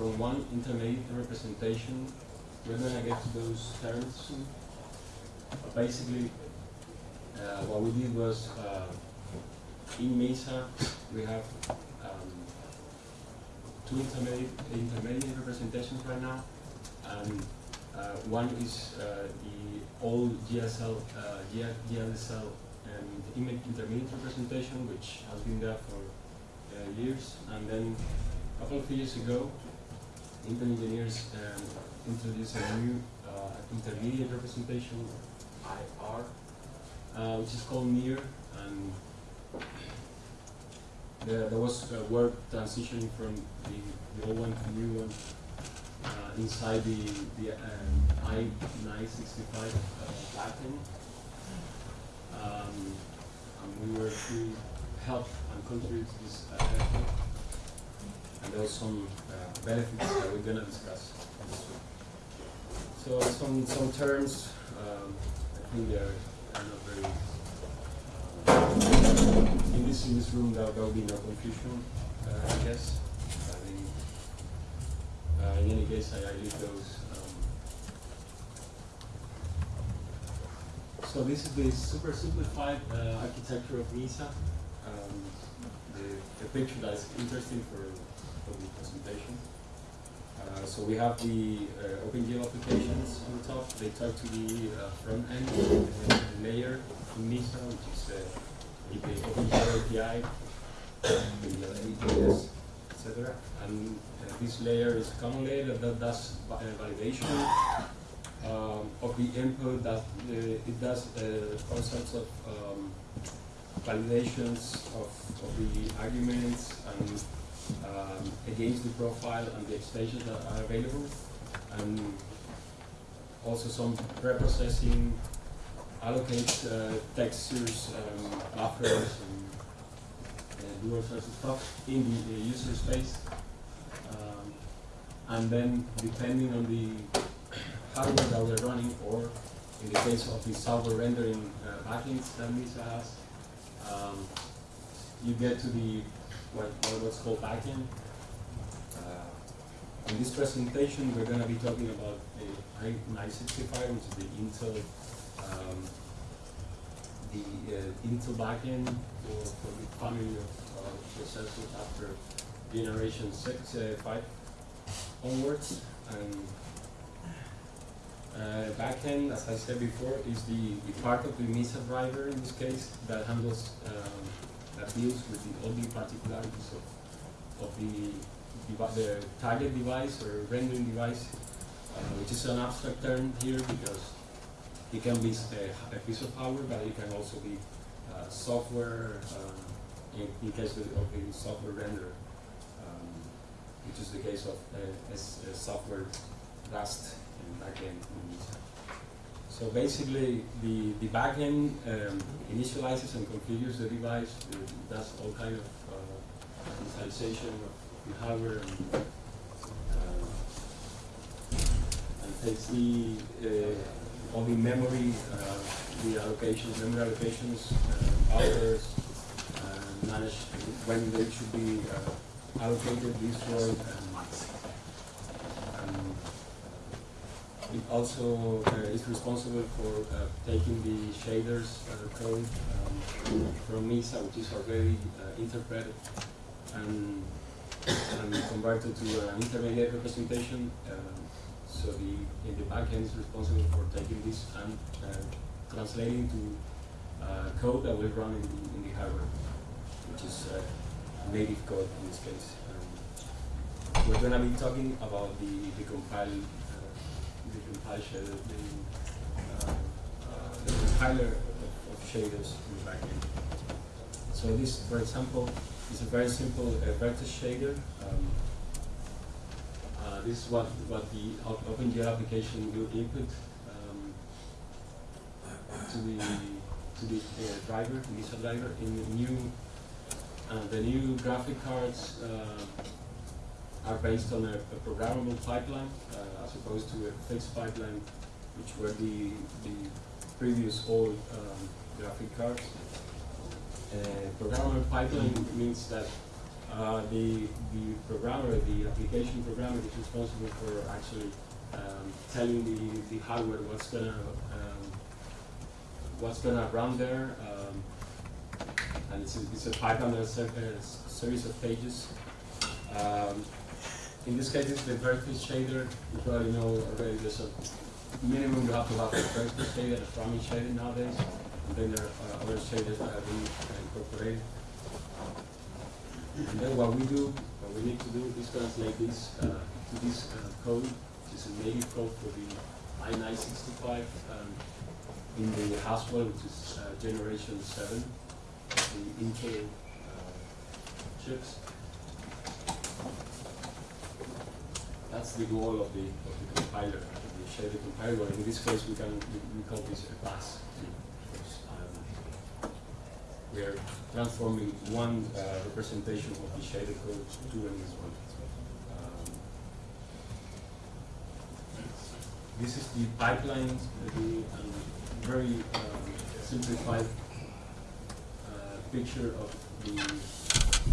From one intermediate representation we're going to get to those terms basically, uh, what we did was uh, in Mesa we have um, two intermediate, intermediate representations right now, and uh, one is uh, the old GSL, uh, GLSL and image intermediate representation, which has been there for uh, years, and then a couple of years ago, Intel engineers um, introduce a new uh, intermediate representation, IR, uh, which is called NIR, and there, was a work transitioning from the, the old one to the new one uh, inside the, the um, I-965 uh. Um, we were to help and contribute to this uh, effort. And there was some uh, benefits that we're going to discuss. So some some terms, um, I think they're, are not very. Uh, in this in this room, there will be no confusion, uh, I guess. I think. Uh, in any case, I, I leave those. Um, so this is the super simplified uh, architecture of Mesa. Um, the, the picture that's interesting for, for the presentation. Uh, so we have the uh, OpenGL applications on the top. They talk to the uh, front end uh, layer in Mesa, which is uh, the OpenGL API, the APS, etc. And uh, this layer is a common layer that does validation um, of the input. That it does concepts of um, validations of, of the arguments and um, against the profile and the extensions that are available, and also some preprocessing, allocate uh, textures, um, buffers, and uh, do all sorts of stuff in the, the user space. Um, and then, depending on the hardware that we're running, or in the case of the software rendering uh, backends that Mesa has, um, you get to the what, what's called backend. Uh, in this presentation, we're going to be talking about the i965, which is the Intel um, the uh, Intel backend for, for the family of uh, processors after generation six, uh, five onwards. And uh, backend, as I said before, is the, the part of the Mesa driver in this case that handles um, that deals with the, all particularities of, of the, the target device or rendering device, uh, which is an abstract term here because it can be a, a piece of hardware, but it can also be uh, software, uh, in, in, case of, the software render, um, which is the case of a, a software Rust and backend. So basically, the, the backend um, initializes and configures the device, uh, does all kind of uh, initialization of the hardware and, uh, and takes the uh, all the memory, uh, the allocations, memory allocations, uh, buffers, manage when they should be allocated, destroyed, and It also uh, is responsible for uh, taking the shaders uh, code um, from Mesa, which is already interpreted and, and, converted to an intermediate representation. so the, the backend is responsible for taking this and translating to code that will run in the, in the hardware, which is native code in this case. Um, we're going to be talking about the, the compile the compilation, the, uh, uh, the compiler of, of, shaders in the backend. So this, for example, is a very simple uh, vertex shader. Um, Uh, this is what, what the Op- OpenGL application will input um, to the to the uh, driver, Lisa driver, in the new uh, the new graphic cards uh, are based on a, a programmable pipeline uh, as opposed to a fixed pipeline, which were the the previous old um, graphic cards. Uh, programmable pipeline means that uh, the the programmer, the application programmer, is responsible for actually um, telling the, the hardware what's gonna um, what's gonna run there, um, and it's a, it's a pipeline that's a, a series of pages. In this case, it's the vertex shader. You probably know already. There's a minimum you have to have a vertex shader, a fragment shader nowadays, and then there are other shaders that have been incorporated. And then what we do, what we need to do is translate this uh, to this uh, code, which is a native code for the i965 um, in the Haswell, which is uh, generation 7 of the Intel uh, chips. That's the goal of the, of the compiler, compiler. In this case, we can we, we call this a pass. um, we are transforming one uh, representation of the shader code to this one. Um, this is the pipeline, uh, the um, very simplified uh, picture of the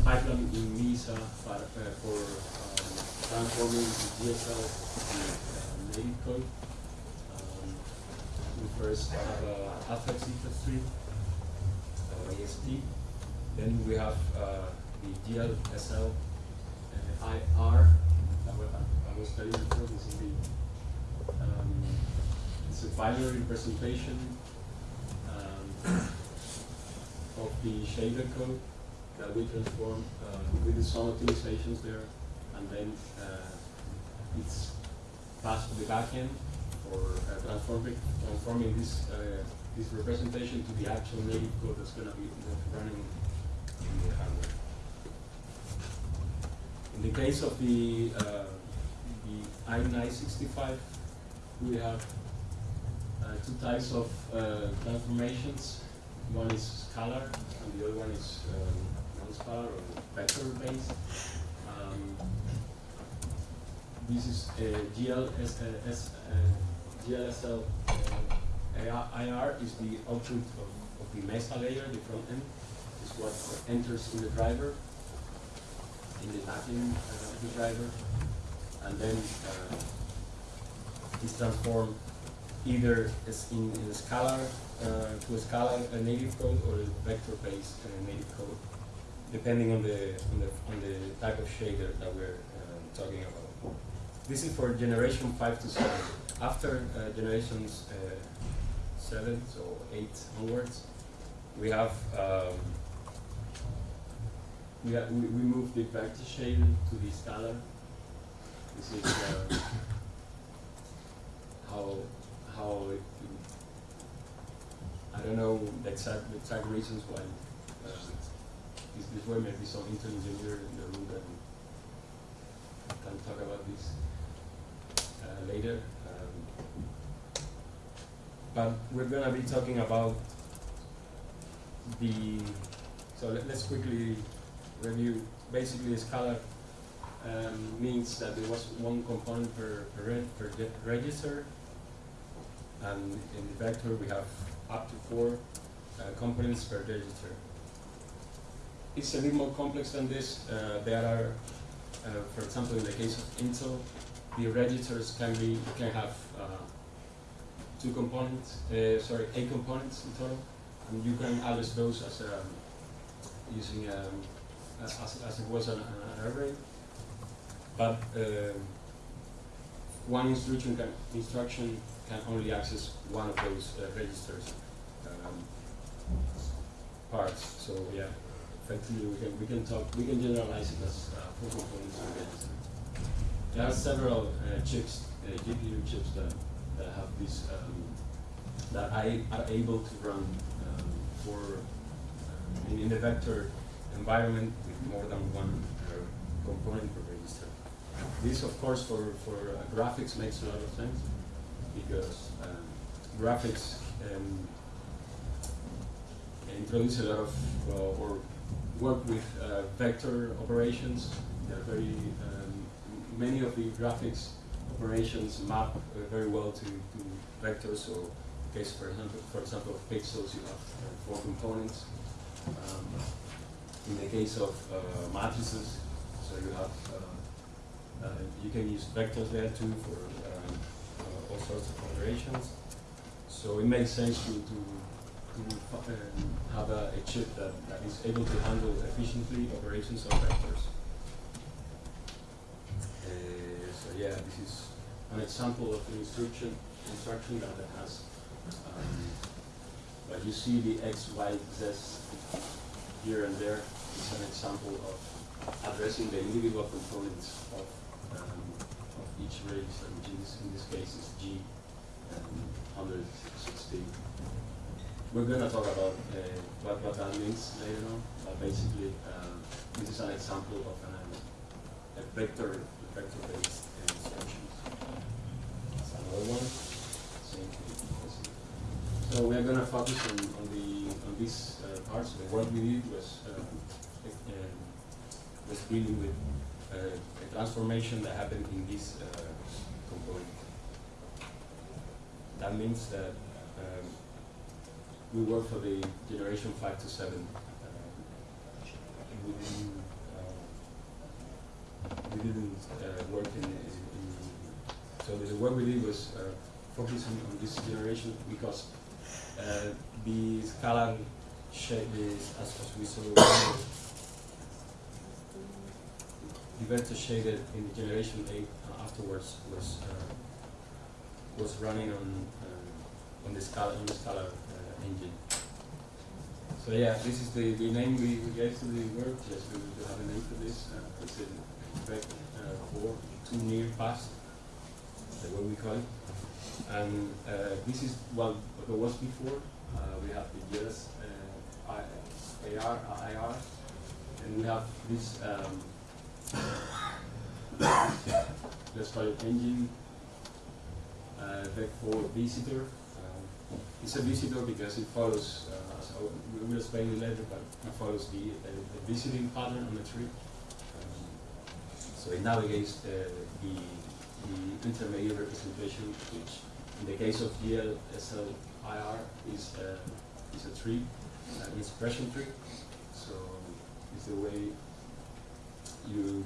pipeline in Mesa for, uh, for transforming the DSL to uh, native code. Um, we first have uh, alpha C3 uh, AST. Then we have uh, the GLSL uh, IR that I was studying before. This is the um, it's a binary representation um, of the shader code that we transform uh, with the some optimizations there, and then uh, it's passed to the backend for uh, transforming transforming this uh, this representation to the actual native code that's going to be running in the hardware. In the case of the uh, the i965, we have uh, two types of uh, transformations. One is scalar, and the other one is um, non-scalar or vector-based. This is a GLS, uh, S, uh, GLSL uh, IR is the output of, of the Mesa layer, the front end, is what enters in the driver, in the uh, of the driver, and then uh, is transformed either as in, in a scalar uh, to a scalar uh, native code or a vector-based uh, native code, depending on the on the on the type of shader that we're um, talking about. This is for generation five to seven. After uh, generations uh, seven, so eight onwards, we have um, we, have, we we move the vector shader to the scalar. This is uh, how how it, I don't know the exact the exact reasons why uh, this, this way. Maybe some Intel engineer in the room that can talk about this later. Um, but we're gonna be talking about the. So let, let's quickly review. Basically, scalar um, means that there was one component per, per, per register, and in the vector we have up to four uh, components per register. It's a bit more complex than this. Uh, there are, uh, for example, in the case of Intel, the registers can be can have uh, two components, uh, sorry, eight components in total, and you can address those as um, using um, as, as, as it was an, an array. But um one instruction can instruction can only access one of those uh, registers um, parts. So yeah, effectively we can we can talk we can generalize it as uh, four components per register. There are several uh, chips, uh, GPU chips that, that have this um, that I are able to run um, for um, in, a vector environment with more than one uh, component per register. this, of course, for, for uh, graphics makes a lot of sense because um, graphics um, introduce a lot of uh, or work with uh, vector operations. They're very many of the graphics operations map uh, very well to, to vectors. So, case for example, for example, of pixels, you have uh, four components. Um, in the case of uh, matrices, so you have uh, uh, you can use vectors there too for um, uh, all sorts of operations. So it makes sense to, to to um, have a, a chip that, that is able to handle efficiently operations of vectors. Uh, so yeah, this is an example of an instruction instruction that has, um, but you see the x, y, z here and there is an example of addressing the individual components of, um, of each register, which in this, in this case is G um, 160 we're going to talk about uh, what, what that means later on, but basically uh, this is an example of an, a vector vector-based. Another one. So we are going to focus on, on the on these uh, parts. The work we did was uh, uh, was dealing with uh, a transformation that happened in this component. That means that um, we work for the generation 5 to 7. Uh, we didn't, uh, uh, work in, in, so the work we did was uh, focusing on this generation because uh, the scalar shape is, as, as we saw, vector shaded in the generation 8 afterwards was was running on on the scalar on the scalar engine. So yeah, this is the, the name we, we gave to the work, to, to have a name for this. Uh, it's in effect uh, four, too near past, the way we call it. And uh, this is what, there was before. Uh, we have the JERAS uh, AR, IR, and we have this, um, let's call it engine, uh, VEC4 visitor, it's a visitor because it follows, uh, so we will explain it later, but it follows the, uh, the visiting pattern on the tree. Um, so it navigates the, the, the, intermediate representation, which in the case of GLSLIR is, uh, is a tree, an expression tree. So it's the way you,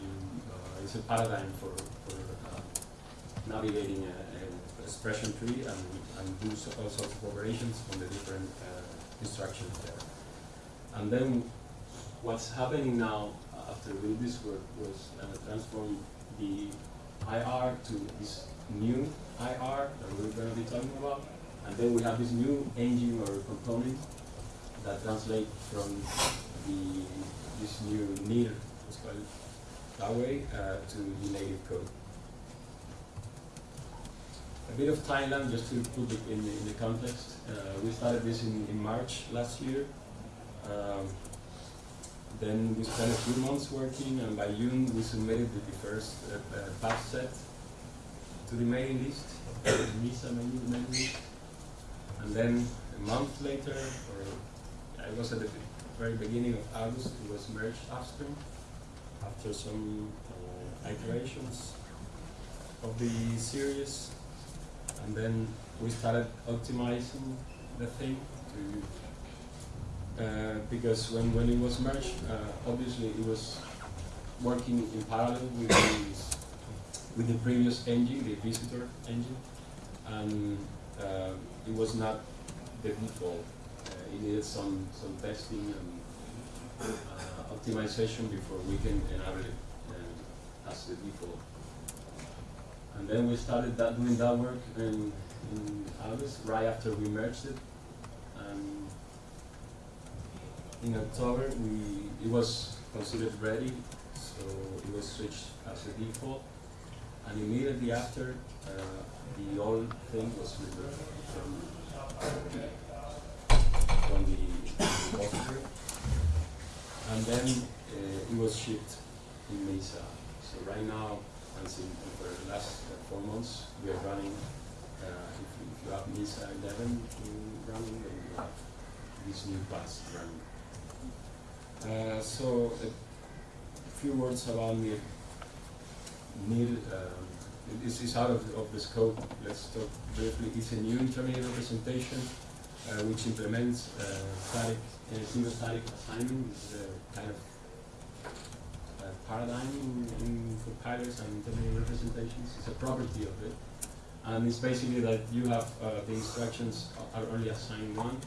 you uh, it's a paradigm for, for uh, navigating an expression tree and, and do all sorts of operations on the different uh, instructions there. And then what's happening now after we did this work was uh, transform the IR to this new IR that we're going to be talking about. And then we have this new engine or component that translates from the this new NIR, let's call it that way, uh, to the native code a bit of timeline just to put it in the, in the context. Uh, we started this in, in March last year. Um, then we spent a few months working, and by June we submitted the first uh, uh, set to the mailing list, Mesa mailing list. And then a month later, or it was at the very beginning of August, it was merged upstream after some uh, iterations of the series and then we started optimizing the thing to, uh, because when, when it was merged, uh, obviously it was working in parallel with the, with the previous engine, the visitor engine, and uh, it was not the default. Uh, it needed some, some testing and uh, optimization before we can enable it as the default. And then we started that, doing that work in, in August, right after we merged it. And in October, we it was considered ready, so it was switched as a default. And immediately after, uh, the old thing was removed from, from the repository. And then uh, it was shipped in Mesa. So right now, and since for the last uh, four months, we are running. Uh, if, if you have Mesa 11 in running, then you have this new class running. Uh, so a few words about NIR. NIR, um, this is out of, of the scope. Let's talk briefly. It's a new intermediate representation uh, which implements uh, static, uh, single static assignment. This is a kind of uh, paradigm in, in compilers and intermediate representations. It's a property of it. And it's basically that you have uh, the instructions are only assigned one.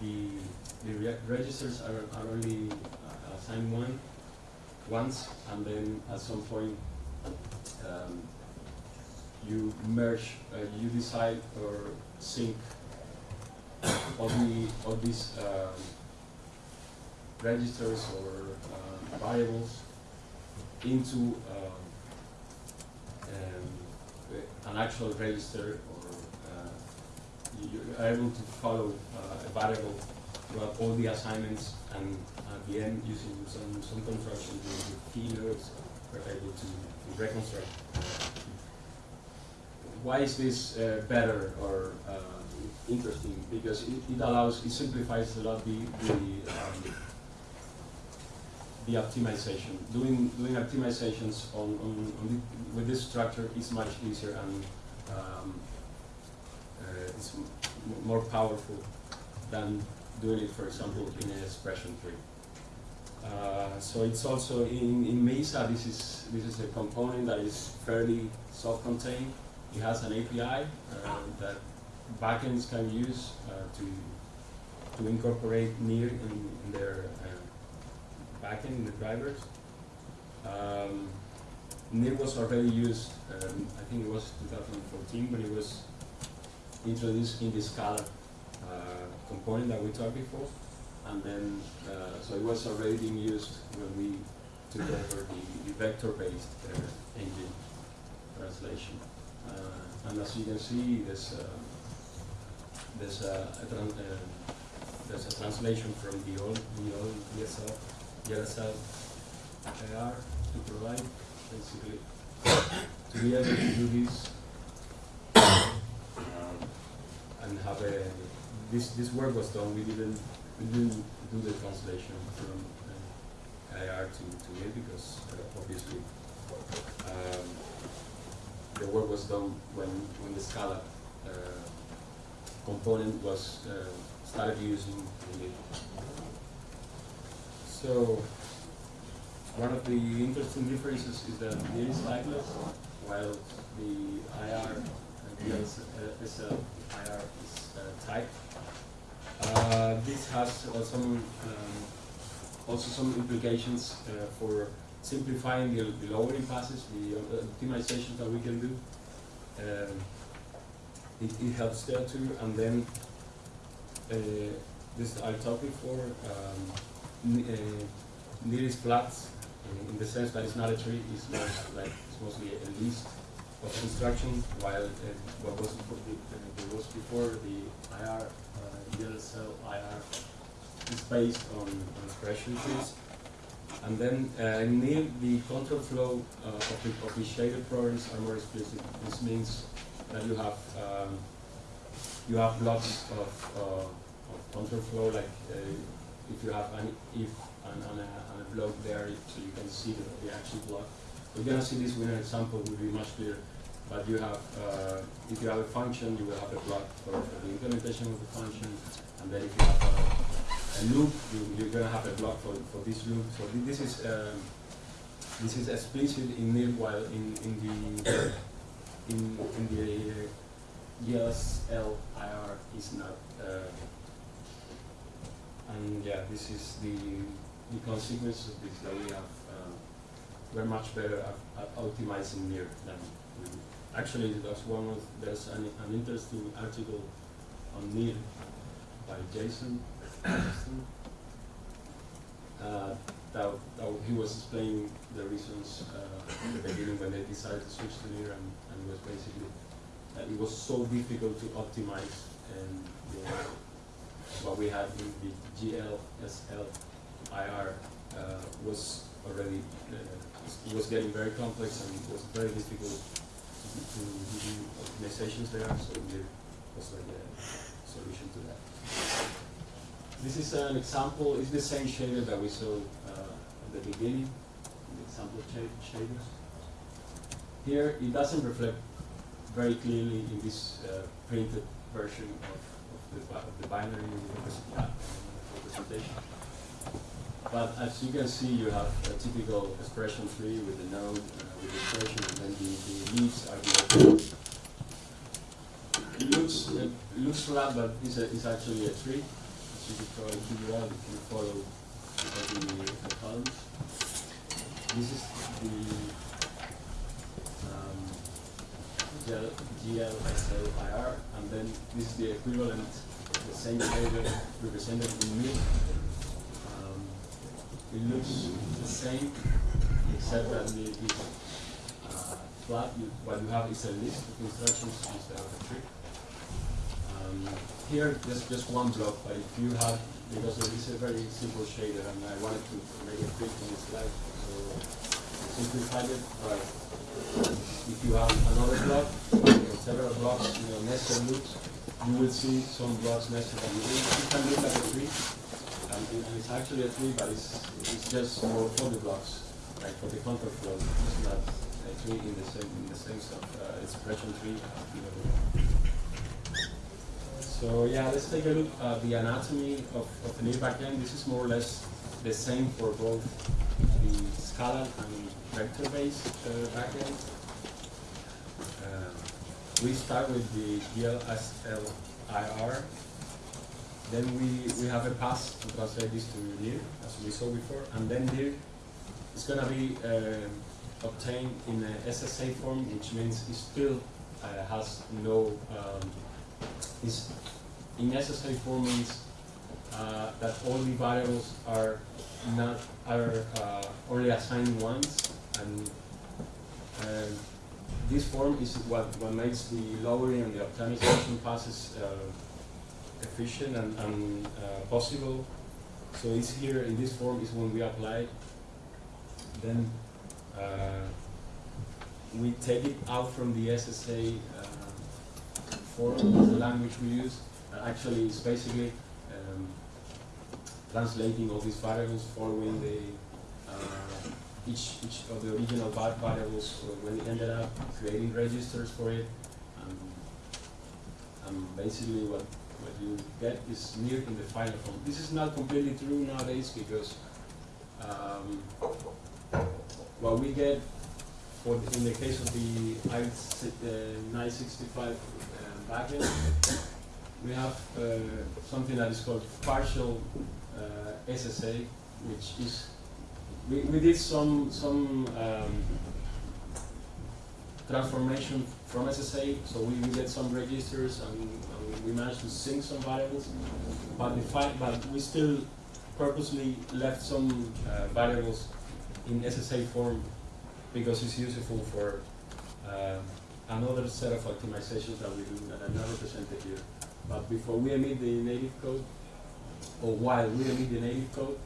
The the re registers are, are only uh, assigned one once, and then at some point um, you merge, uh, you decide or sync all the all these um, registers or uh, variables into um, um, an actual register or uh, you're able to follow uh, a variable all the assignments and at the end using some, some construction with keynotes we're able to, reconstruct. Why is this uh, better or uh, interesting? Because it, it allows, it simplifies a lot the, the um, the optimization. Doing doing optimizations on, on, on the, with this structure is much easier and um, uh, it's more powerful than doing it, for example, in an expression tree. Uh, so it's also in, in Mesa. This is this is a component that is fairly self-contained. It has an API uh, that backends can use uh, to to incorporate NIR in, in their uh, backend in the drivers. Um, NIR was already used. Um, I think it was 2014 when it was introduced in the scalar uh, component that we talked before and then uh, so it was already being used when we took over the, the vector-based uh, engine translation. Uh, and as you can see, there's uh, there's a, a uh, there's a translation from the old the old DSL DSL AR to provide basically to be able to do this um, and have a this this work was done. We didn't we didn't do the translation from uh, IR to, to it because uh, obviously um, the work was done when, when the scalar uh, component was uh, started using in it. So one of the interesting differences is that it is typeless, while the IR and the SL IR is uh, typed. Uh, this has uh, some um, also some implications uh, for simplifying the, the lowering passes, the uh, optimizations that we can do. Um, it, it, helps there too, and then uh, this I talked before. Um, NIR is flat in the sense that it's not a tree; it's like it's mostly a list of instructions, while what was before, was before the IR GLSL IR is based on, on expression trees. And then uh, NIR the control flow uh, of, the, of the shaded programs are more explicit. This means that you have um, you have blocks of, uh, of control flow, like uh, if you have an if and, and, a, and a block there, so you can see the, the actual block. We're gonna see this with an example, will be much clearer but you have, uh, if you have a function, you will have a block for, for, the implementation of the function, and then if you have a, a loop, you, are going to have a block for, for this loop. So this is um, this is explicit in NIR, while in in the in in the GLSL IR is not. Uh, and yeah, this is the the consequence of this that we have. Uh, we're much better at, at optimizing NIR than Actually, that's one of, there's an, an interesting article on NIR by Jason uh, that, that he was explaining the reasons uh, in the beginning when they decided to switch to NIR and, and it was basically that it was so difficult to optimize and the, what we had in the GLSL IR uh, was already uh, was getting very complex and it was very difficult to, optimizations there, so we was like a solution to that. This is an example, it's the same shader that we saw uh, at the beginning, the example sh- shaders. Here, it doesn't reflect very clearly in this uh, printed version of, of, the, of the binary representation. But as you can see, you have a typical expression tree with the node, uh, the expression, and then the, the leaves are It looks, it looks flat, but it's, a, it's actually a tree. As you can probably figure out if you follow the, the columns. This is the um, GLSLIR, and then this is the equivalent, the same flavor represented in mid. Um, it looks the same, except that the, flat. You, what you have is a list of instructions instead of a tree. Um, here, there's just one block, but if you have, because it is a very simple shader, and I wanted to make it quick on this slide, so simplified it, right. If you have another block, or several blocks, you know, nested loops, you will see some blocks nested, and you, can look at a tree, and, and it's actually a tree, but it's, it's just more for the blocks, like for the control flow, it's not tree in the in the same stuff, uh, it's expression tree. So yeah, let's take a look at the anatomy of, of the new backend. This is more or less the same for both the scalar and vector-based uh, backend. Uh, we start with the GLSLIR. Then we, we have a pass to translate this to dir, as we saw before, and then dir is gonna be uh, obtained in a SSA form, which means it still uh, has no um, is in SSA form means uh, that all the variables are not are uh, only assigned once, and uh, this form is what, what makes the lowering and the optimization passes uh, efficient and, and uh, possible. So it's here in this form is when we apply. Then we take it out from the SSA uh, form, the language we use. Uh, actually, it's basically um, translating all these variables, following the uh, each each of the original variables uh, when it ended up, creating registers for it, and, and basically what what you get is NIR in the final form. This is not completely true nowadays because um, what we get for the, in the case of the I, uh, 965 uh, backend, we have uh, something that is called partial uh, SSA, which is we, we did some some um, transformation from SSA, so we, we get some registers and, and we managed to sync some variables, but the but we still purposely left some uh, variables in SSA form because it's useful for uh, another set of optimizations that we do that are not represented here. But before we emit the native code, or while we emit the native code,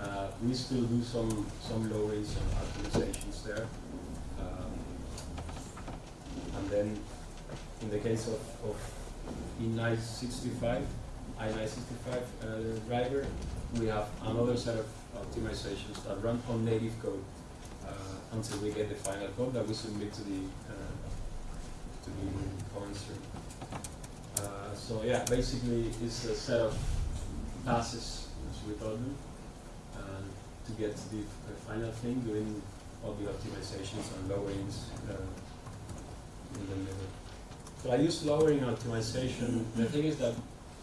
uh, we still do some some lowerings and optimizations there. Um, and then, in the case of, of E965, I965 uh, driver, we have another set of optimizations that run on native code uh, until we get the final code that we submit to the uh, to the stream. Uh, so yeah, basically it's a set of passes, as we call them, to get to the, final thing, doing all the optimizations and lowerings in the middle. So I use lowering optimization. The thing is that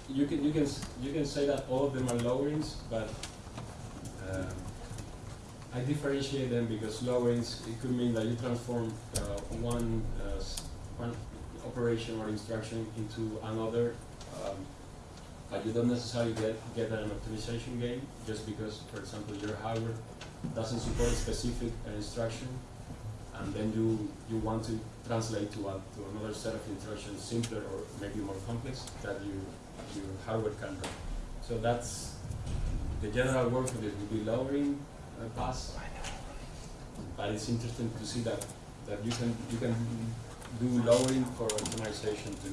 you can you can you can say that all of them are lowerings, but um, I differentiate them because lowerings it could mean that you transform uh, one uh, one operation or instruction into another, um, but you don't necessarily get get an optimization gain just because, for example, your hardware doesn't support a specific uh, instruction, and then you you want to translate to a, to another set of instructions simpler or maybe more complex that you your hardware can run. So that's the general word for this would be lowering uh, pass but it's interesting to see that that you can you can do lowering for optimization to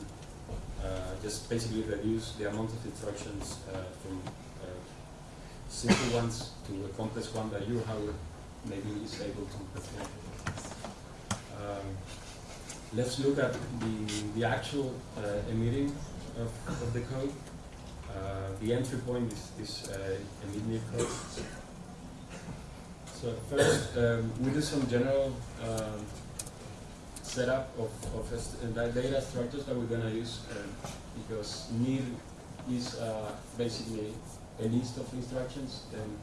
uh, just basically reduce the amount of instructions uh, from uh, simple ones to a complex one that your hardware maybe is able to perform. Um, let's look at the, the actual uh, emitting of, of the code. Uh, the entry point is, is uh, emit code. So first, um, we do some general um, setup of, of uh, data structures that we're going to use because NIR is uh, basically a list of instructions and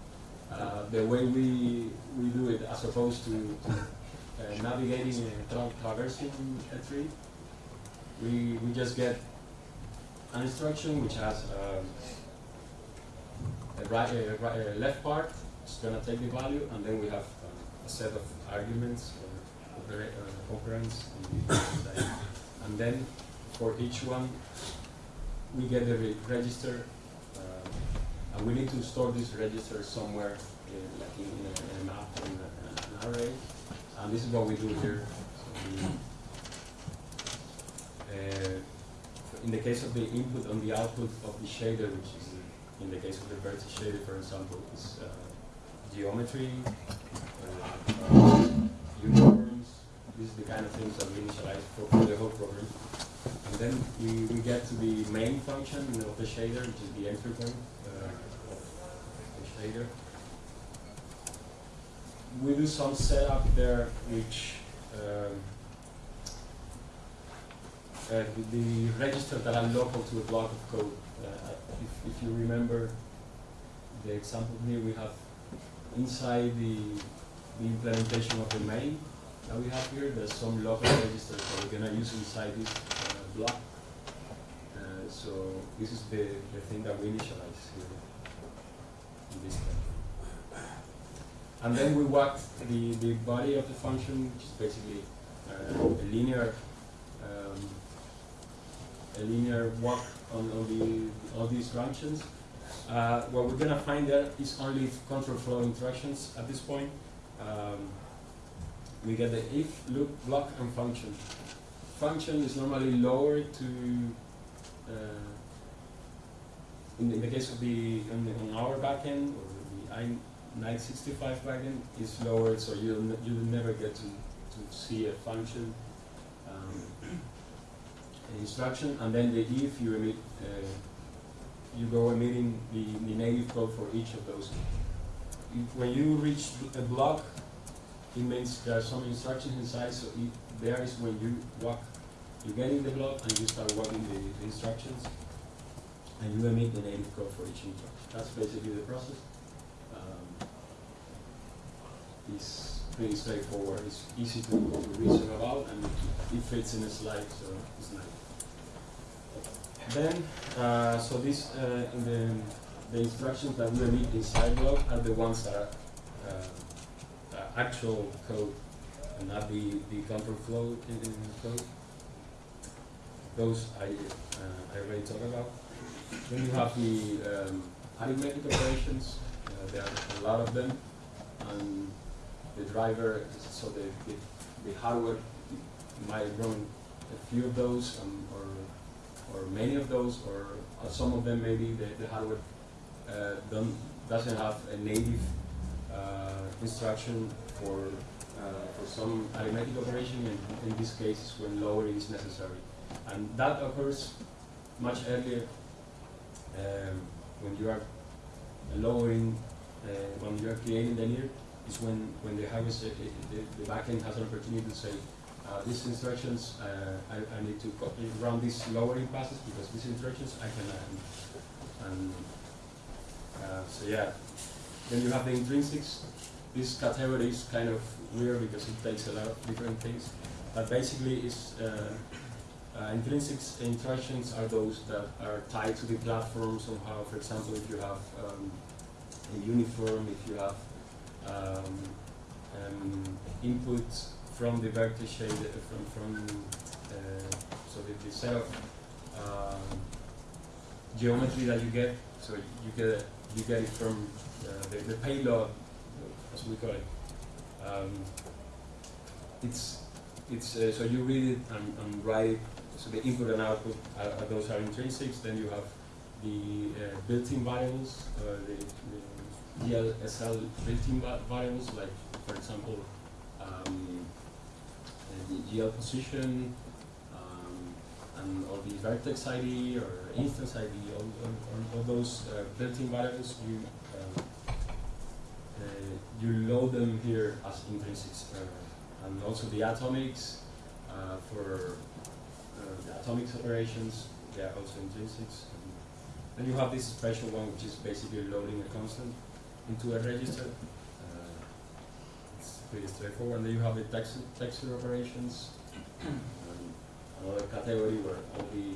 uh, the way we, we do it as opposed to, to navigating a tra traversing a tree, we, we just get an instruction which has um, a, right, a, right, a left part, it's going to take the value, and then we have uh, a set of arguments or uh, operands, and then for each one, we get the re register, uh, and we need to store this register somewhere, in, like in, in, a, in map, in a, an array, and this is what we do here. So we, uh, in the case of the input on the output of the shader, which is in the case of the vertex shader, for example, is uh, geometry, uh, uniforms. This is the kind of things that we initialize for, for the whole program. And then we, we get to the main function of the shader, which is the entry point uh, of the shader. We do some setup there, which um, uh, the, the registers that are local to a block of code. Uh, if, if you remember the example here, we have inside the, the implementation of the main that we have here, there's some local registers that we're going to use inside this uh, block. Uh, so this is the, the thing that we initialize here in this step. And then we walk the, the body of the function, which is basically uh, a linear a linear walk on, on the all these functions. Uh, what we're gonna find there is only control flow interactions at this point. Um, we get the if, loop, block, and function. Function is normally lower to, uh, in, the, in, the, case of the, on, the, on our backend, or the i965 backend, is lower, so you'll, you'll never get to, to see a function. Instruction, and then the if you emit, uh, you go emitting the, the native code for each of those. If, when you reach a block, it means there are some instructions inside, so it, there is when you walk, you get in the block and you start walking the, the instructions, and you emit the native code for each instruction. That's basically the process. Um, it's pretty straightforward. It's easy to, to reason about, and it fits in a slide, so it's nice. Then, uh, so these uh, in the, the instructions that we emit inside block are the ones that are uh, actual code and not the, the control flow in, in code. Those I, uh, I already talked about. Then you have the um, arithmetic operations. Uh, there are a lot of them. And the driver, so the, the, the hardware might run a few of those um, or or many of those, or uh, some of them maybe the, the hardware uh, doesn't have a native uh, instruction for uh, for some arithmetic operation, and in this case when lowering is necessary. And that occurs much earlier um, when you are lowering, uh, when you are creating the NIR, is when, when the hardware, the, the backend has an opportunity to say, uh, these instructions, uh, I, I, need to run these lowering passes because these instructions I can, um, and uh, so yeah. Then you have the intrinsics. This category is kind of weird because it takes a lot of different things, but basically it's, uh, uh, intrinsics instructions are those that are tied to the platform somehow. For example, if you have um, a uniform, if you have um, um, inputs from the vector shade, uh, from, from so the, the set of um, geometry that you get, so you get you get it from uh, the, the payload, as we call it. Um, it's it's uh, so you read it and, and write it. So the input and output uh, uh those are intrinsics. Then you have the uh, built-in variables, uh, the, the GLSL built-in variables, like for example the GL position um, and all the vertex ID or instance ID, all, all, all those uh, built-in variables you you load them here as intrinsics and also the atomics uh, for uh, the atomics operations, they are also intrinsics. And then you have this special one, which is basically loading a constant into a register. Uh, pretty straightforward. And then you have the texture, texture operations, another category where all the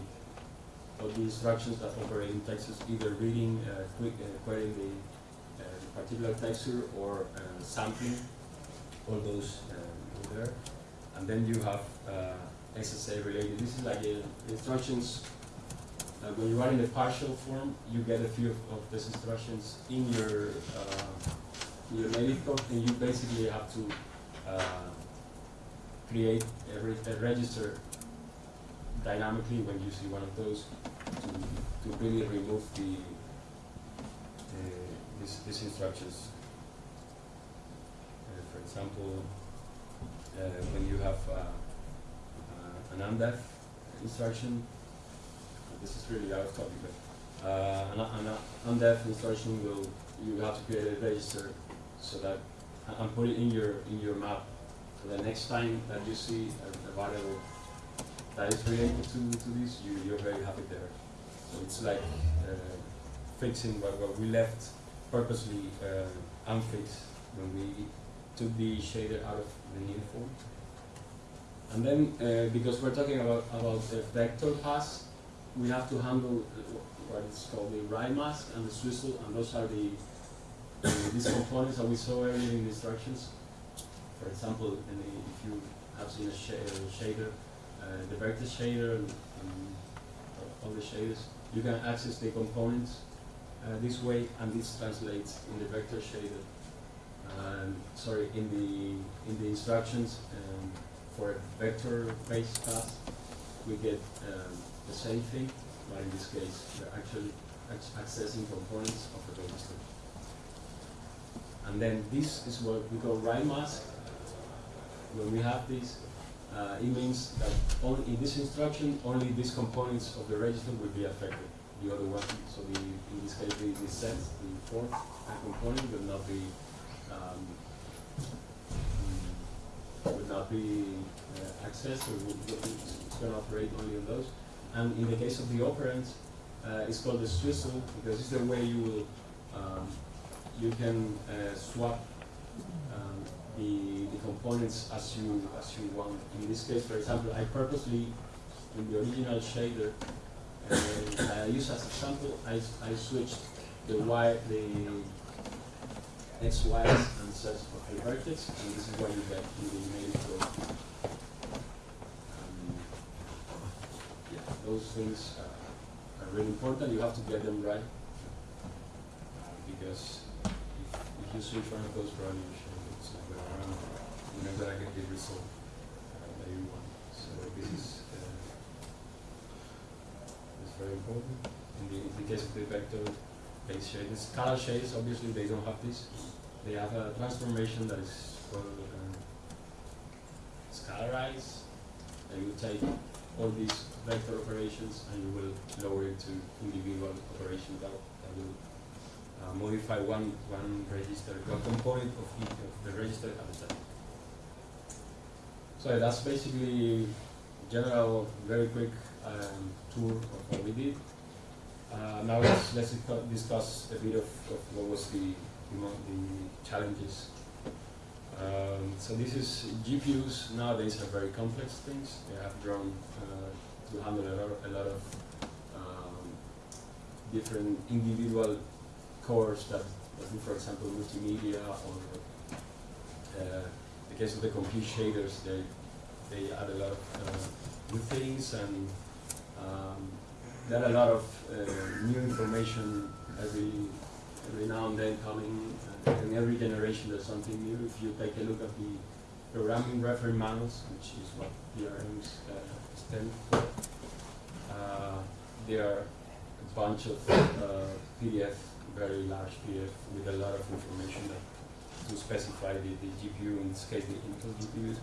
all the instructions that operate in textures, either reading, uh, quick, uh, querying the, uh, the particular texture or uh, sampling all those there. And then you have uh, SSA related. This is like instructions. Uh, when you are in the partial form, you get a few of, of these instructions in your uh, your native code, and you basically have to uh, create a, a, register dynamically when you see one of those to, to really remove the these, these instructions. Uh, for example, uh, when you have uh, uh, an undef instruction, this is really out of topic, but an, an undef instruction will you have to create a register so that and put it in your in your map. The next time that you see a, a variable that is related to, to this, you, you're very happy there. So it's like uh, fixing what, what we left purposely uh, unfixed when we took the shader out of the new form. And then, uh, because we're talking about, about the vector pass, we have to handle what is called the write mask and the swizzle, and those are the, uh, these components that we saw earlier in the instructions. For example, the, if you have seen a sh shader, uh, the vector shader and, all the shaders, you can access the components uh, this way, and this translates in the vector shader um, sorry, in the in the instructions um, for a vector-based class, we get um, the same thing, but in this case, we're actually accessing components of the register. And then this is what we call write mask. When we have this, uh, it means that only in this instruction, only these components of the register will be affected. The other one, so the, in this case, the, the set, the fourth component will not be um, would not be uh, accessed or would, it's going to operate only on those. And in the case of the operands, uh, it's called the swizzle because it's the way you will um, you can uh, swap um, the, the components as you as you want. In this case, for example, I purposely in the original shader uh, I use as a sample I, I switched the y the x, and sets for a vertex, and this is what you get in the. Um, yeah, those things uh, are really important. You have to get them right, uh, because switch one of those going around, you're not going to get the result uh, that you want. So this is, uh, very important. In the, in the case of the vector, base shades. Color shades, obviously, they don't have this. They have a transformation that is called uh, scalarize. And you take all these vector operations and you will lower it to individual operations that, that will uh, modify one, one register, one component of each of the register at a time. So that's basically general, very quick um, tour of what we did. Uh, now let's, let's discuss a bit of, of what was the, the challenges. Um, so this is GPUs nowadays are very complex things. They have grown uh, to handle a lot, of, a lot of um, different individual cores that, that for example, multimedia or uh, the case of the compute shaders, they, they add a lot of uh, new things and um, there are a lot of uh, new information every every now and then coming, uh, in every generation there's something new. If you take a look at the programming reference manuals, which is what PRMs uh, stand for, uh, there are a bunch of PDF, very large PDF with a lot of information that to specify the, the GPU, in this case the Intel GPUs.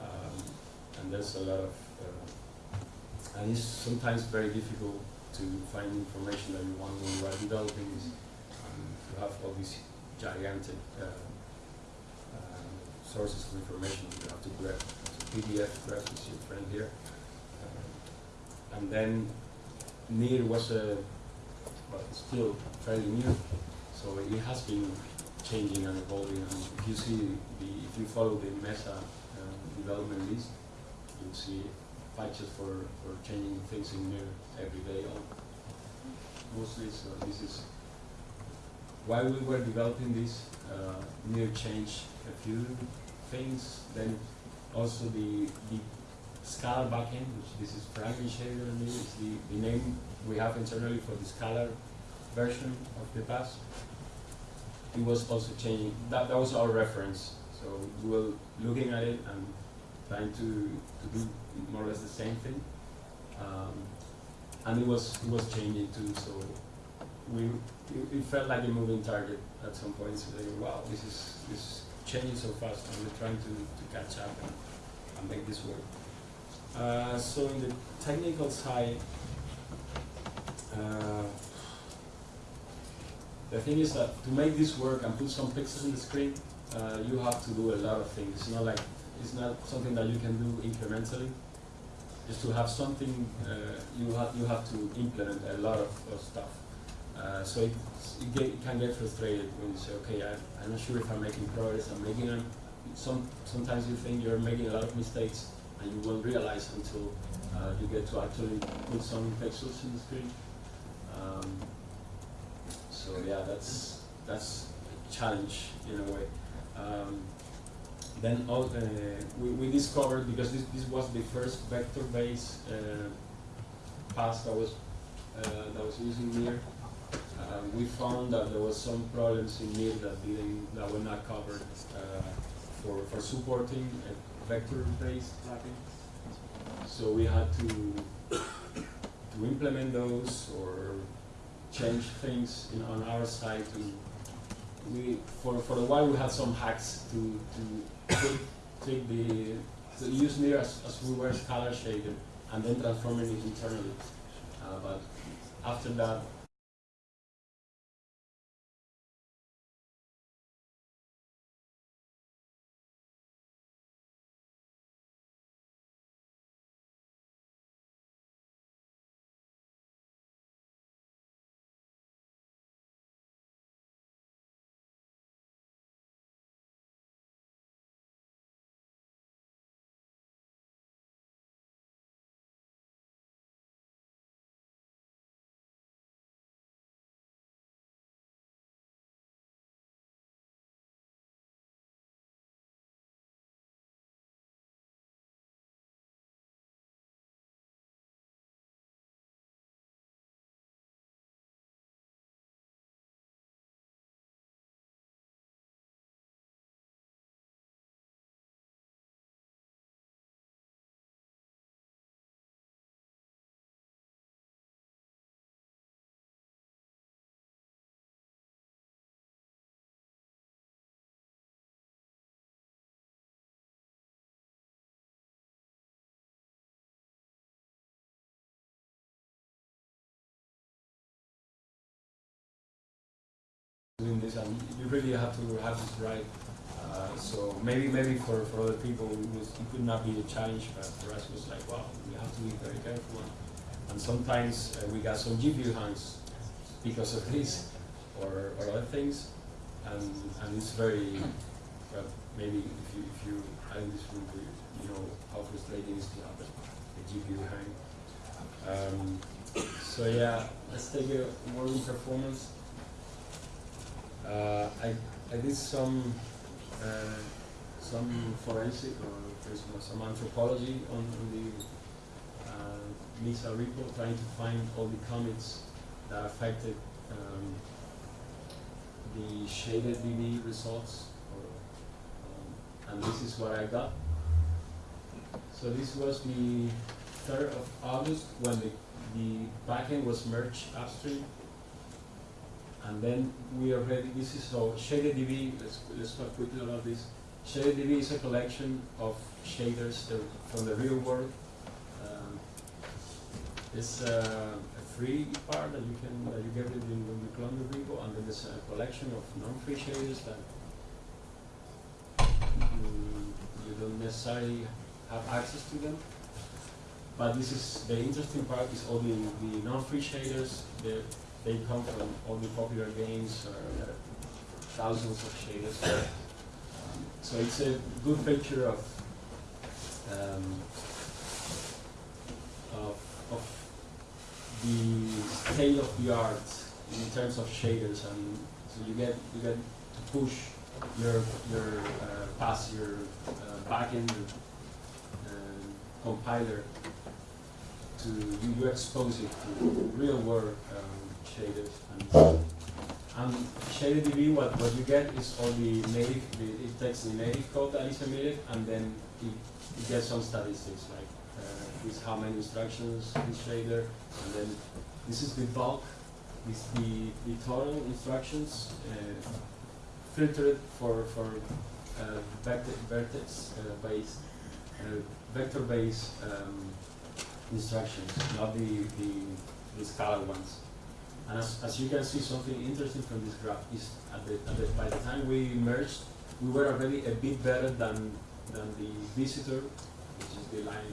Um, and there's a lot of, uh, and it's sometimes very difficult to find information that you want when you are developing this. Um, you have all these gigantic uh, uh, sources of information you have to grab. So PDF, grab is your friend here. Uh, and then NIR was a, well, still fairly new, so it has been changing and evolving. And if you see the, if you follow the Mesa uh, development list, you'll see patches for, for changing things in NIR every day on mostly. So this is while we were developing this, uh, NIR changed a few things. Then also the the scalar backend, which this is shader and this is the, the name we have internally for the scalar version of the pass. It was also changing. That that was our reference. So we were looking at it and trying to, to do more or less the same thing. Um, and it was it was changing too. So we it, it felt like a moving target at some point. So like, wow, this is this is changing so fast, and we're trying to, to catch up and, and make this work. Uh, so in the technical side, uh, the thing is that to make this work and put some pixels in the screen, uh, you have to do a lot of things. It's not like it's not something that you can do incrementally. Just to have something, uh, you have you have to implement a lot of, of stuff. Uh, so it, it, get, it, can get frustrated when you say, okay, I, I'm not sure if I'm making progress. I'm making them. Some sometimes you think you're making a lot of mistakes, and you won't realize until uh, you get to actually put some pixels in the screen. Um, so yeah, that's that's a challenge in a way. Um, then all, uh, we, we discovered because this, this was the first vector-based uh, pass that was uh, that was using NIR. Uh, we found that there was some problems in NIR that didn't that were not covered uh, for for supporting a vector-based mapping. So we had to to implement those or change things in, on our side we for for a while we had some hacks to to take, take the to use NIR as, as we were scalar shaded and then transforming it internally. Uh, but after that doing this, and you really have to have this right. Uh, so maybe maybe for, for other people it, was, it could not be a challenge, but for us it was like, wow, we have to be very careful. And sometimes uh, we got some GPU hangs because of this or, or other things, and and it's very well, maybe if you if you are in this room, you know how frustrating it is to have a, GPU hang. Um, so yeah, let's take a working performance. Uh, I, I did some uh, some forensic or some anthropology on, on the uh, Mesa repo, trying to find all the commits that affected um, the ShaderDB results, or, um, and this is what I got. So this was the third of August when the, the backend was merged upstream. And then we already, this is, so ShaderDB, let's, let's talk quickly about this. ShaderDB is a collection of shaders from the real world. Um, It's uh, a free part that you can, that you get it in when you clone the repo, and then there's a collection of non-free shaders that mm, you don't necessarily have access to them. But this is, the interesting part is all the, the non-free shaders, they come from all the popular games, or thousands of shaders. Um, So it's a good picture of, um, of, of the state of the art in terms of shaders, and so you get, you get to push your, your, uh, past your, uh, backend, um, compiler to, you, you expose it to real world, um, shaders. And, and ShaderDB, what, what you get is all the native, the, it takes the native code that is emitted, and then it, it gets some statistics, like, uh, this how many instructions, this shader, and then this is the bulk, this the, the total instructions, uh, filtered for, for, uh, vector, vertex, uh, based, uh, vector-based, um, instructions, not the, the, the scalar ones. And as, as you can see, something interesting from this graph is at the, at the, by the time we merged, we were already a bit better than, than the visitor, which is the line,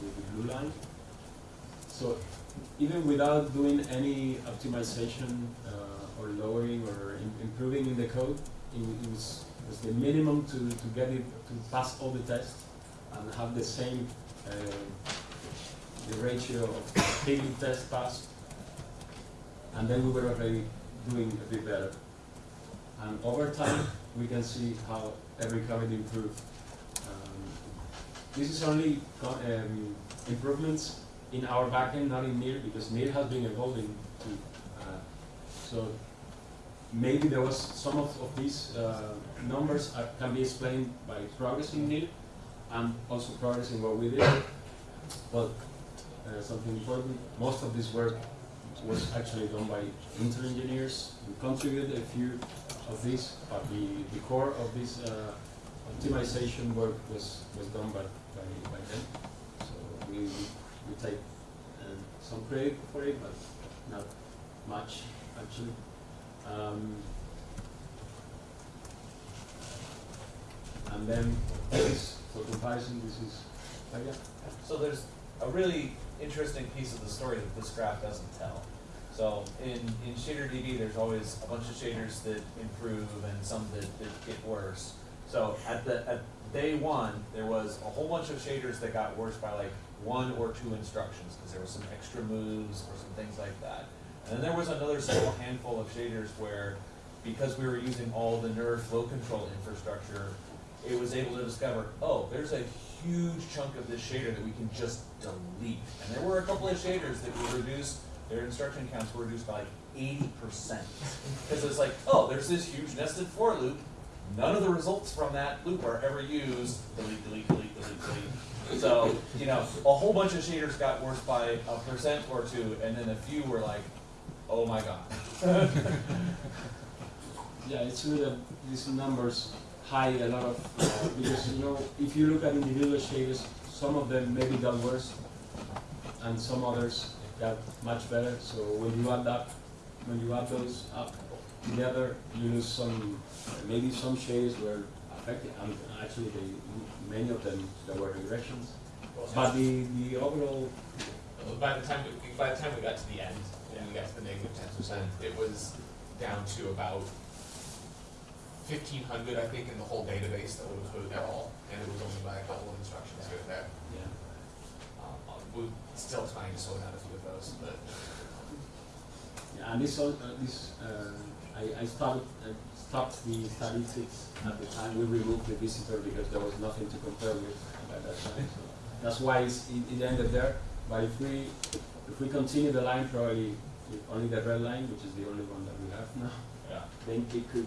the, the blue line. So even without doing any optimization uh, or lowering or im- improving in the code, it, it was, was the minimum to, to get it to pass all the tests and have the same uh, the ratio of daily test passed, and then we were already doing a bit better. And over time, we can see how every commit improved. Um, this is only um, improvements in our backend, not in NIR, because NIR has been evolving too. Uh, so maybe there was some of, of these uh, numbers are, can be explained by progress in NIR and also progress in what we did. But uh, something important, most of this work was actually done by Intel engineers. We contributed a few of these, but the, the core of this uh, optimization work was, was done by, by, by them. So we, we take uh, some credit for it, but not much actually. Um, and then this, for comparison, this is, oh yeah. So there's a really interesting piece of the story that this graph doesn't tell. So in, in ShaderDB, there's always a bunch of shaders that improve and some that, that get worse. So at the, at day one, there was a whole bunch of shaders that got worse by like one or two instructions, because there was some extra moves or some things like that. And then there was another small handful of shaders where, because we were using all the NIR flow control infrastructure, it was able to discover, oh, there's a huge chunk of this shader that we can just delete. And there were a couple of shaders that were reduced, their instruction counts were reduced by like eighty percent. Because it's like, oh, there's this huge nested for loop, none of the results from that loop are ever used, delete, delete, delete, delete, delete. So, you know, a whole bunch of shaders got worse by a percent or two, and then a few were like, oh my god. Yeah, it's that these numbers hide a lot of, uh, because, you know, if you look at individual shaders, some of them maybe got worse, and some others got much better, so when you add that, when you add those up together, you lose some, maybe some shaders were affected, and actually they, many of them, there were regressions. But the, the overall, By the time, we- by the time we got to the end, and we got to the negative negative ten percent, it was down to about fifteen hundred, I think, in the whole database that would include it all, and it was only by a couple of instructions here and there. yeah. Um, uh, we're still trying to sort out a few of those, but Yeah, and this, uh, this, uh, I, I started, I stopped the statistics at the time we removed the visitor because there was nothing to compare with by that time. So that's why it's, it, it ended there. But if we, if we continue the line, probably only the red line, which is the only one that we have now, Yeah. then it could.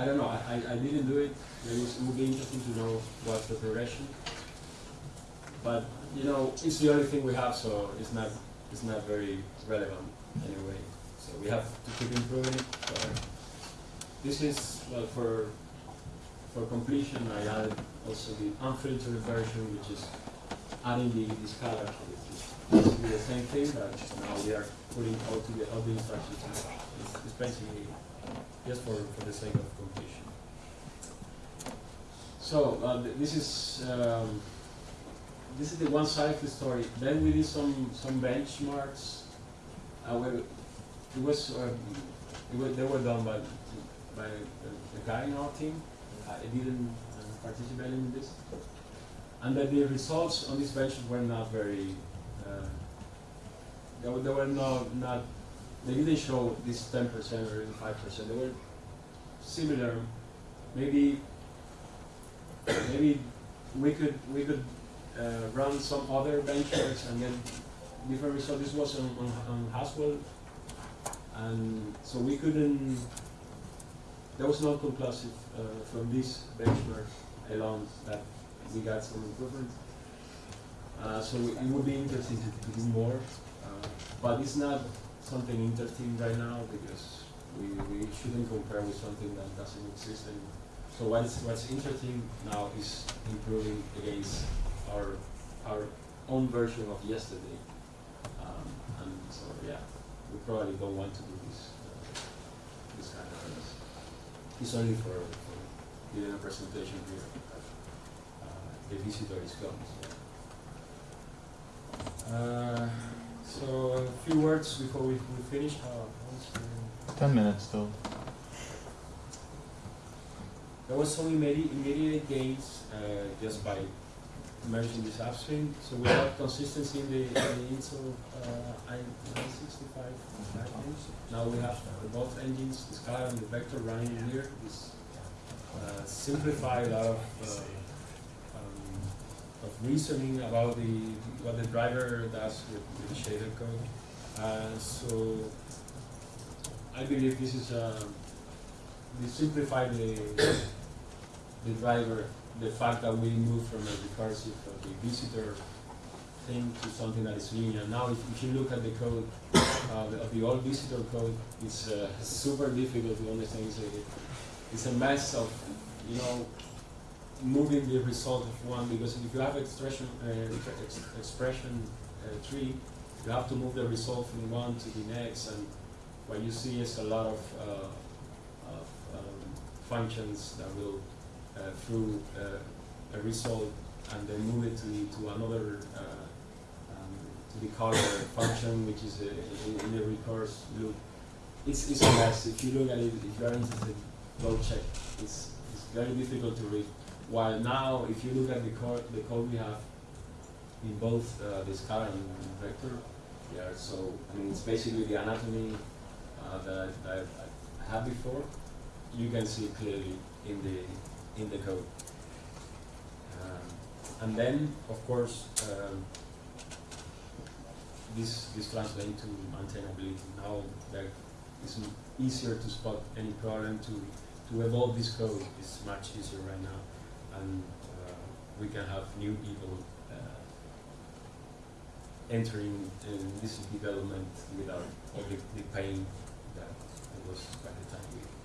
I don't know. I, I, didn't do it. Maybe it would be interesting to know what's the progression. But you know, it's the only thing we have, so it's not it's not very relevant anyway. So we have to keep improving it. So this is well for for completion. I added also the unfiltered version, which is adding the this color, basically the same thing, but now we are putting all the all the instructions. It's, it's basically just for, for the sake of. So uh, th- this is um, this is the one side of the story. Then we did some some benchmarks. Uh, it was, uh, it was they were done by by a guy in our team. I didn't uh, participate in this, and the results on this bench were not very. Uh, they were, they were not not they didn't show this ten percent or even five percent. They were similar. Maybe maybe we could we could uh, run some other benchmarks and get different results. This was on, on, on Haswell, and so we couldn't. There was no conclusive uh, from this benchmark alone that we got some improvement. Uh, so it would be interesting to, to do more, uh, but it's not something interesting right now because we, we shouldn't compare with something that doesn't exist anymore. So what's what's interesting now is improving against our our own version of yesterday. Um, and so yeah, we probably don't want to do this uh, this kind of things. It's only for, giving a presentation here. Uh, the visitor is gone. So. Uh, so a few words before we, we finish. How, Ten minutes still. There was some immediate, gains uh, just by merging this upstream. So we have consistency in the, in the INSO uh, i965 engines. Now we have both engines, the scalar and the Vector running here. This uh, a lot of, uh, um, of reasoning about the what the driver does with, with the shader code. Uh, so I believe this is uh, we simplify the the driver, the fact that we move from a recursive of the visitor thing to something that is linear. Now, if, if you look at the code, uh, of the old visitor code, it's uh, super difficult to understand. It's a, it's a mess of, you know, moving the result of one because if you have expression uh, ex- expression uh, tree, you have to move the result from one to the next, and what you see is a lot of, uh, of um, functions that will through uh, a result and then move it to, to another uh, um, to the color function, which is a, in, the recurse loop. It's, it's a mess. If you look at it, if you are interested, go check. It's, it's very difficult to read. While now, if you look at the code, the code we have in both uh, the and vector, yeah. So I mean, it's basically the anatomy uh, that, I, that I had before. You can see clearly in the in the code. Um, and then, of course, um, this this translates to maintainability. Now that it's easier to spot any problem to to evolve this code is much easier right now, and uh, we can have new people uh, entering in this development without all the, the pain that was by the time we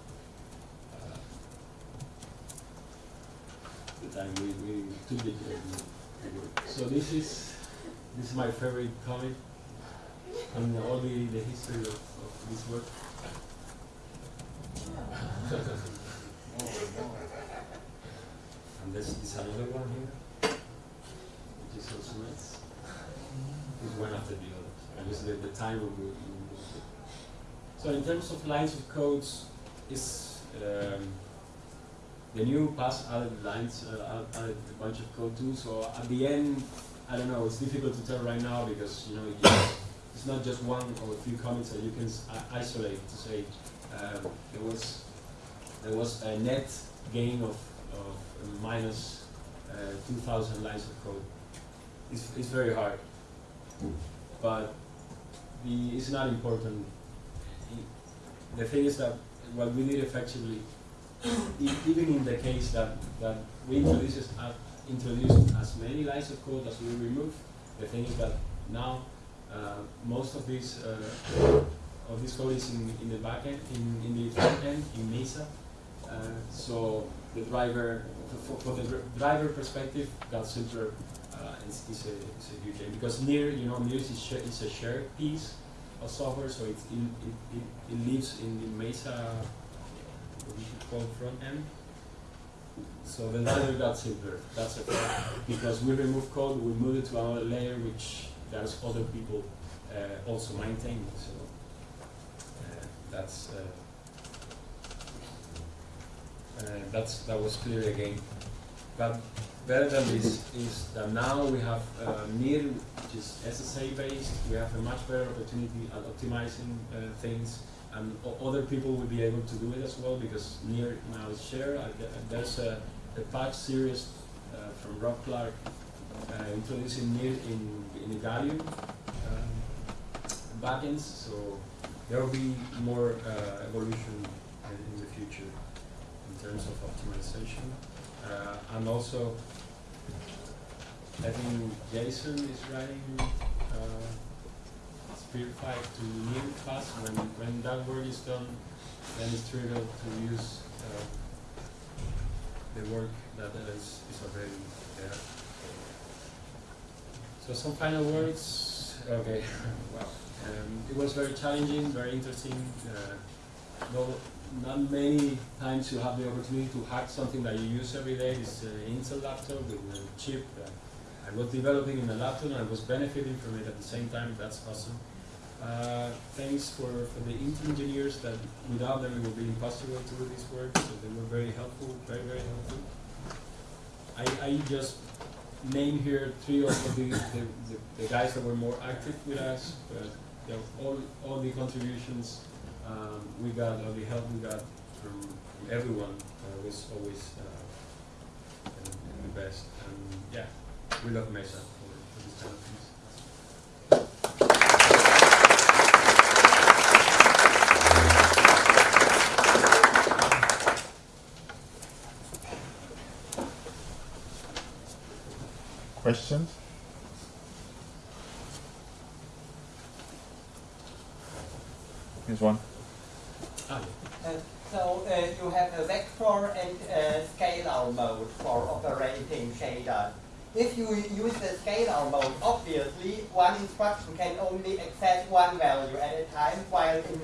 the time we, we and. So this is this is my favorite comic and all the, the history of, of this work. and this is another one here, which is also nice. It's one after the other. And this is the, time we, we. So in terms of lines of codes, is um, the new pass added lines, uh, added a bunch of code too. So at the end, I don't know. It's difficult to tell right now because you know you, it's not just one or a few comments that you can i- isolate to say um, there was there was a net gain of, of minus uh, 2,000 lines of code. It's, it's very hard, but the, it's not important. The thing is that what we did effectively, even in the case that, that we introduce, uh, introduced as many lines of code as we remove, the thing is that now, uh, most of this, uh, of this code is in, in the back end, in, in the front end, in Mesa. Uh, so the driver, for, for the dr- driver perspective, got simpler, uh, is, is a, is a huge aim. Because NIR, you know, NIR is, is a shared piece of software, so in, it, it, it lives in the Mesa, we should call front end. So the driver got simpler, that's okay. Because we remove code, we move it to another layer, which there's other people uh, also maintain, so uh, that's, uh, uh, that's, that was clear again. But better than this is that now we have uh, NIR, which is SSA based, we have a much better opportunity at optimizing uh, things, and other people will be able to do it as well because NIR now is shared. Uh, there's a, a patch series uh, from Rob Clark uh, introducing NIR in, in the Gallium um, backends, so there will be more uh, evolution in, in the future in terms of optimization. Uh, and also, I think Jason is writing uh, 5 to new class. When, when that work is done, then it's trivial to use uh, the work that is, is already there. So some final words. Okay, wow. Um, it was very challenging, very interesting. Uh, no, not many times you have the opportunity to hack something that you use every day. This uh, Intel laptop with a chip that I was developing in a laptop and I was benefiting from it at the same time. That's awesome. Uh, thanks for, for the Intel engineers that without them it would be impossible to do this work. So they were very helpful, very, very helpful. I, I just name here three of the, the, the, guys that were more active with us, but you know, all, all the contributions um, we got, all the help we got from, from everyone uh, was always uh, the best. And yeah, we love Mesa for, for this kind of things. Questions? Here's one. Ah, Uh, So uh, you have a vector and a scalar mode for operating shader. If you use the scalar mode, obviously one instruction can only access one value at a time, while in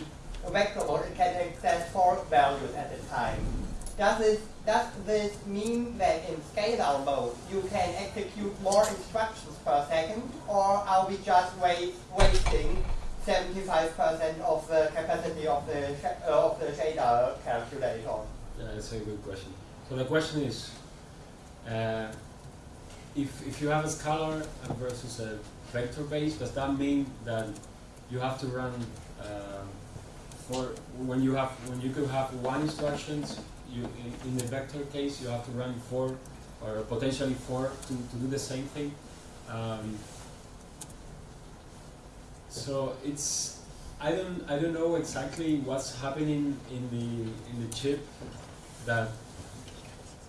a vector mode it can access four values at a time. Does this, does this mean that in scalar mode you can execute more instructions per second, or are we just wasting 75% of the capacity of the, uh, of the shader calculator? Yeah, that's a good question. So the question is, uh, if, if you have a scalar versus a vector base, does that mean that you have to run uh, for when you have when you could have one instructions, you in, the vector case you have to run four or potentially four to, to do the same thing. Um, so it's I don't I don't know exactly what's happening in the in the chip that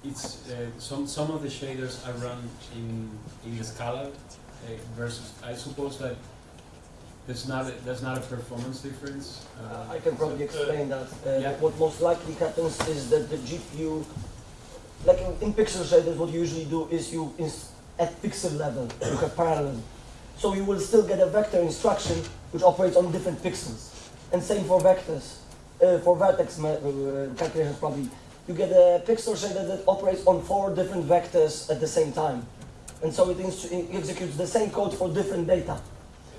it's uh, some some of the shaders are run in in the scalar uh, versus I suppose that there's not a, there's not a performance difference. Uh, I can probably explain that. Uh, Yeah. What most likely happens is that the GPU, like in, in pixel shaders, what you usually do is you, at pixel level, you have parallelism. So you will still get a vector instruction which operates on different pixels. And same for vectors. Uh, for vertex uh, calculations probably. You get a pixel shader that operates on four different vectors at the same time. And so it, it executes the same code for different data.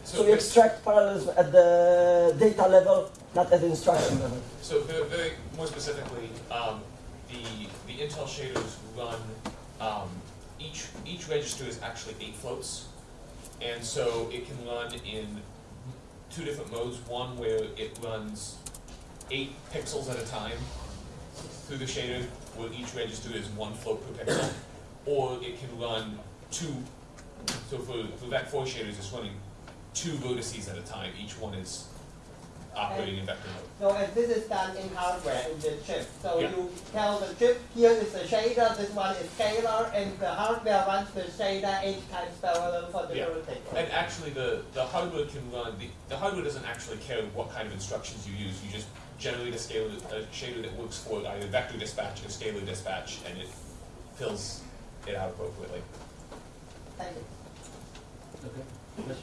So we extract parallelism at the data level, not at the instruction level. So very, very more specifically, um, the the Intel shaders run um, each each register is actually eight floats, and so it can run in two different modes. One where it runs eight pixels at a time through the shader, where each register is one float per pixel, or it can run two. So for for that four shaders, it's running two vertices at a time. Each one is operating in vector mode. So and this is done in hardware in the chip. So Yeah. you tell the chip here is the shader, this one is scalar, and the hardware runs the shader eight times parallel for the Yeah. everything. And actually, the, the hardware can run, the, the hardware doesn't actually care what kind of instructions you use. You just generally the scalar, a shader that works for either vector dispatch or scalar dispatch, and it fills it out appropriately. Thank you. Okay.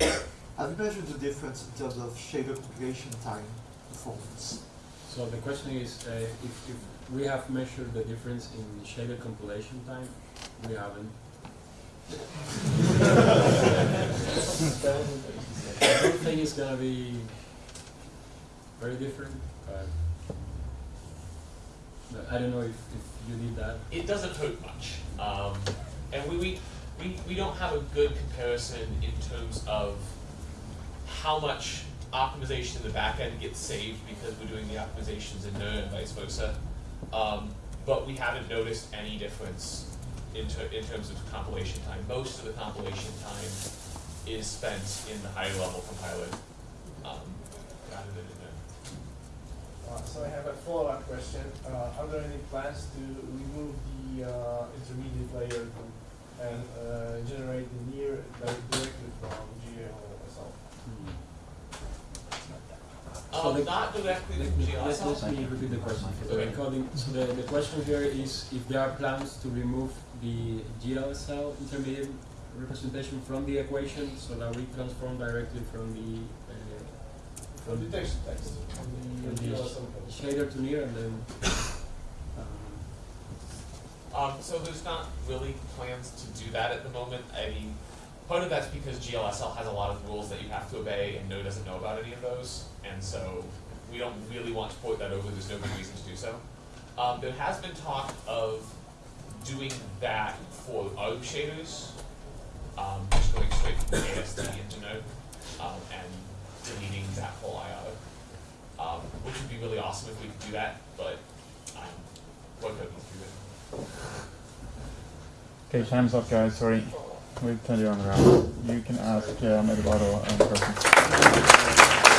Question? Have you measured the difference in terms of shader compilation time performance? So the question is, uh, if, if we have measured the difference in shader compilation time, we haven't. I don't think it's gonna be very different, but, but I don't know if, if you need that. It doesn't hurt much. Um, and we, we, we, we don't have a good comparison in terms of how much optimization in the back end gets saved because we're doing the optimizations in Node and vice versa. Um, but we haven't noticed any difference in, ter- in terms of compilation time. Most of the compilation time is spent in the higher level compiler um, rather than in Node. Uh, so I have a follow-up question. Uh, are there any plans to remove the uh, intermediate layer and uh, generate the NIR like, directly from GAO Hmm. Um, the- not directly Let from me, let, let me repeat the question the Okay. recording. So the, the question here is if there are plans to remove the GLSL intermediate representation from the equation so that we transform directly from the uh, from detection text from from the the GLSL code. shader to NIR and then Um, so there's not really plans to do that at the moment. I mean, part of that's because GLSL has a lot of rules that you have to obey, and Node doesn't know about any of those, and so we don't really want to port that over. There's no good reason to do so. Um, there has been talk of doing that for ARB shaders, um, just going straight from ASD into Node, um, and deleting that whole IO, um, which would be really awesome if we could do that, but um, to be written. Okay, time's up, guys. Sorry. We've turned you on around. You can ask Jeremy the bottle and.